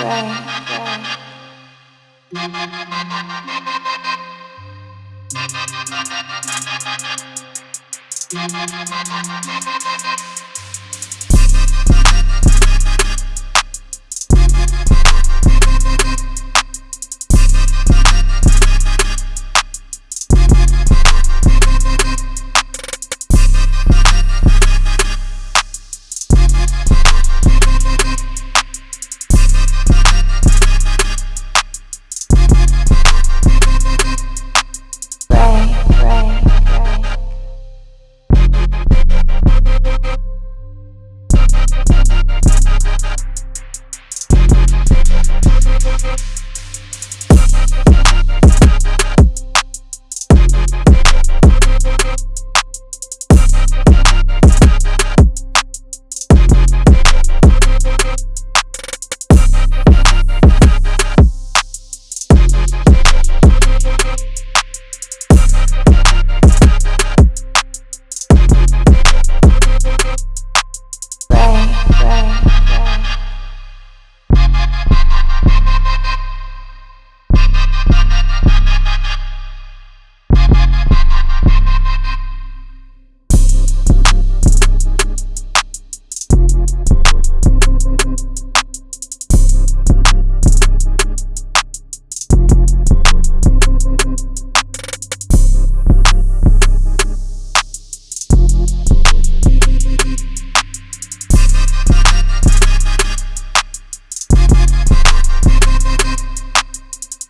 right.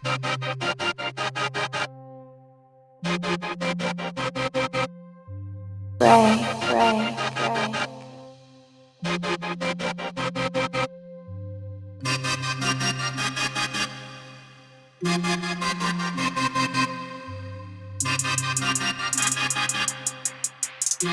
Ray, Ray, Ray.